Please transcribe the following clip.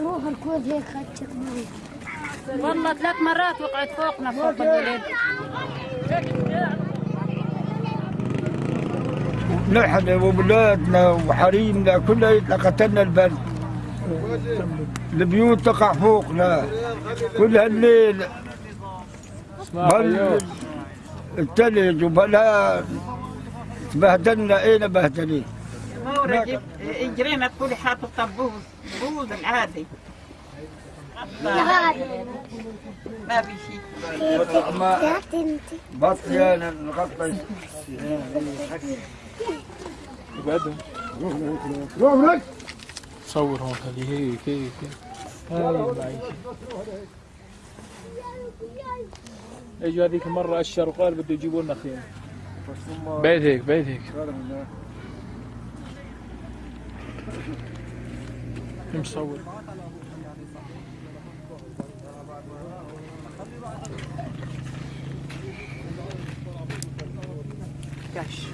روح الكويت هيك خدتك معي والله ثلاث مرات وقعت فوقنا فوق الولد نحن وولادنا وحريمنا كلنا قتلنا البرد البيوت تقع فوقنا. كل هالليل بل الثلج وبلا تبهدلنا اين بهدلين مورد اجرينا تقولي حاطط طبوز بوز العادي ما في شيء ما بطيانا نغطي صور هون خليه هيك هيك هاي اجوا هذيك المرة اشر وقال بده يجيبوا لنا خيمة. بيت هيك بيت هيك. مصور؟ كاش.